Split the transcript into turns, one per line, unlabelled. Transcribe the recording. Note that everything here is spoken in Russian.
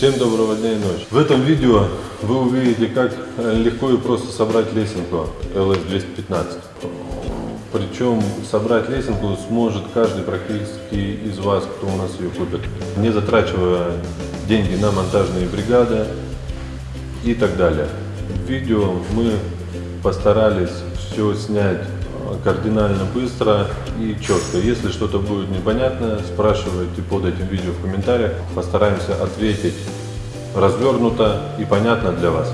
Всем доброго дня и ночи. В этом видео вы увидите, как легко и просто собрать лесенку LS215. Причем собрать лесенку сможет каждый практически из вас, кто у нас ее купит, не затрачивая деньги на монтажные бригады и так далее. В видео мы постарались все снять кардинально быстро и четко. Если что-то будет непонятно, спрашивайте под этим видео в комментариях. Постараемся ответить развернуто и понятно для вас.